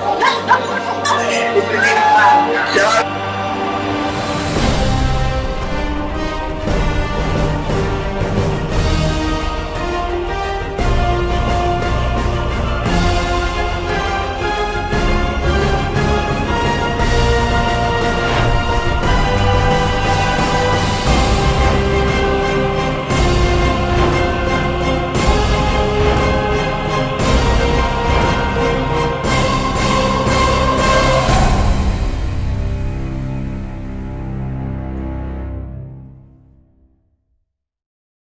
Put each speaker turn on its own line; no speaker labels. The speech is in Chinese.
走